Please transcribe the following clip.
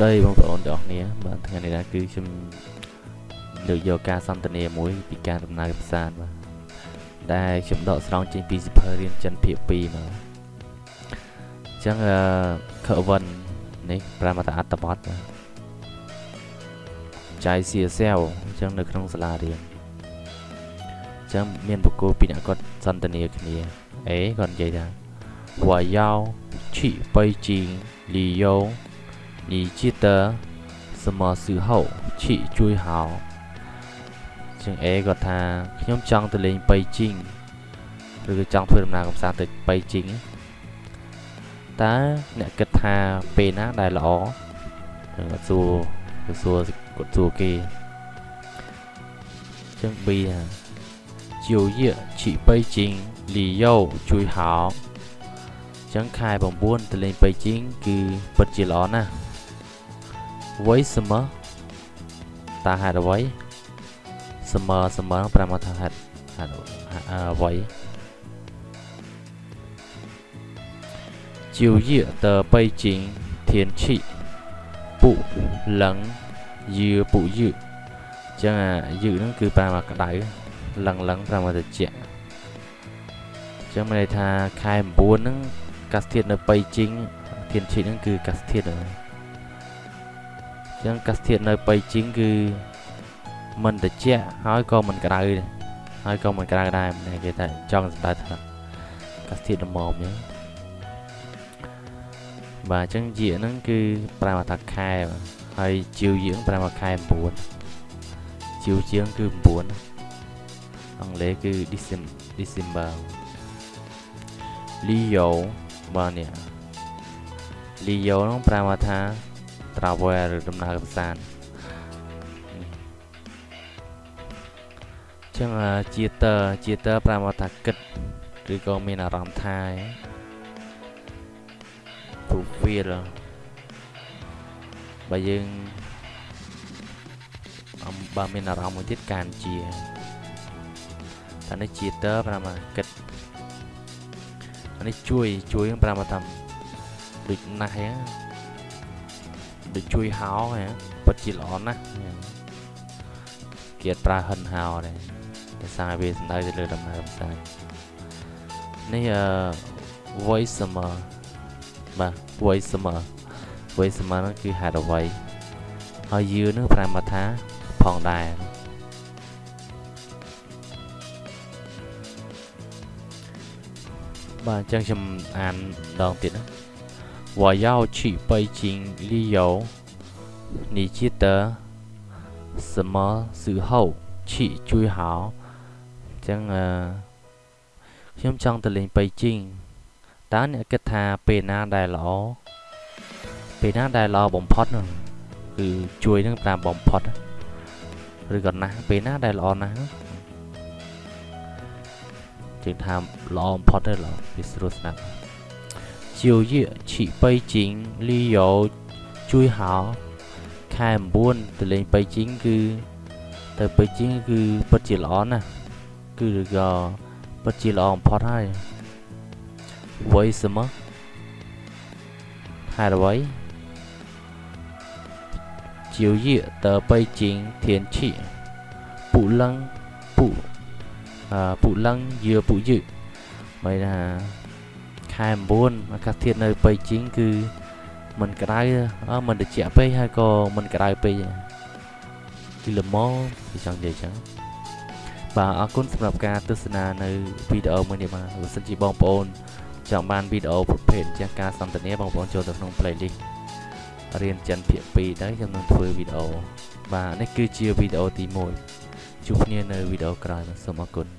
ស្តីបងប្អូនទាំងអស់គ្នាបាទថ្ងៃនេះដែរគឺខ្ញុំលើកយកការសន្ទនាមួយពីការដំណើរផ្សារបាទដែលខ្ញុំដកស្រង់ចេញពីសិភើរៀនចិនភាគ2មកអញ្ចឹងអឺខវិននេះប្រាំតាអត្តបទចៃសៀសាវអញ្ចឹងនៅក្នុងសាលារៀនអញ្ចឹងមានបកគោពីអ្នកគាត់សន្ទនាគ្នាអេគាត់និយាយថាវ៉ាយ៉ោឈីបៃជីងលីយ៉ូ 你记得什么时候去最好ជាង A គាត់ថាខ្ញុំចង់ទៅលេងបៃជីងឬក៏ចង់ធ្វើដំណើរកម្សាន្តទៅបៃជីងតើអ្នកគិតថាពេលណាដែលល្អគាត់សួរគាត់សួរគាត់សួរគេជាង B ថា九月去北京旅游最好ចឹងខែ9ទៅលេងបៃជីងគឺពិតជាល្អណាស់ 为什么តើហេតុអ្វី什么什么ប្រមាថាហេតុហេតុអ្វី九月的北京天气不冷也不热ចឹងអាយឺហ្នឹងគឺប្រមាក្តៅលឹងលឹងប្រមាត្រជាក់ចឹងមានន័យថាខែ9ហ្នឹងកាសធាតុនៅបៃជីងធានឈីហ្នឹងគឺកាសធាតុហ្នឹង ចឹងកាសធាតុនៅបៃជីងគឺមិនត្រជាក់ហើយក៏មិនក្តៅហើយក៏មិនក្តៅដែរគេថាចង់សម្ដៅថាកាសធាតុល្មមចឹងបាទអញ្ចឹងយាកហ្នឹងគឺប្រើថាខែហើយជីវយើងប្រើថាខែ9ជីវជាងគឺ9អង់គ្លេសគឺ December Leo បាទនេះ Leo ហ្នឹងប្រើថា travel ឬដំណើរកម្សាន្តចឹងជាតើជាតើប្រមាថាគិតឬក៏មានអារម្មណ៍ថា to feel បើយើងអំបើមានអារម្មណ៍មួយទៀតកានជាតែនេះជាតើប្រមាគិតអានេះជួយជួយប្រមាថាដូចណាស់ហ្នឹង ដូចជួយហោហ៎ពិតជាល្អណាស់គេប្រើហិនហោដែរដោយសារវាសំដៅទៅលើដំណើរកម្សាន្តនេះអឺ voice summer បាទ voice summer voice summer នោះគឺហេតុអ្វីហើយយឺនឹងប្រែមកថាផងដែរបាទអញ្ចឹងខ្ញុំអានដងទៀតណា 我要去北京旅游，你记得什么时候去最好？ចឹងអឺខ្ញុំចង់ទៅលេងបៃជីងតើអ្នកគិតថាពេលណាដែលល្អពេលណាដែលល្អបំផុតនោះគឺជួយនឹងតាមបំផុតឬក៏ណាស់ពេលណាដែលល្អណាស់ជាងថាល្អបំផុតទេល្អវាស្រួលស្ដាប់ 九月去北京旅游最好ខែ9ទៅលេងបៃជីងគឺទៅបៃជីងគឺពិតជាល្អណាស់គឺក៏ពិតជាល្អបំផុតហើយ为什么ហេតុអ្វី九月的北京天气不冷不呃不冷也不热មិនថា ខែ9អាកាសធាតុនៅប៉ៃជីងគឺមិនក្តៅមិនត្រជាក់ពេកហើយក៏មិនក្តៅពេកគឺល្មមគឺចង់និយាយចឹងបាទអរគុណសម្រាប់ការទស្សនានៅវីដេអូមួយនេះបាទបើសិនជាបងប្អូនចង់បានវីដេអូប្រភេទជាការសន្ទនាបងប្អូនចូលទៅក្នុង playlist រៀនចិនភាគ2ទៅខ្ញុំនឹងធ្វើវីដេអូបាទនេះគឺជាវីដេអូទី1ជួបគ្នានៅវីដេអូក្រោយសូមអរគុណ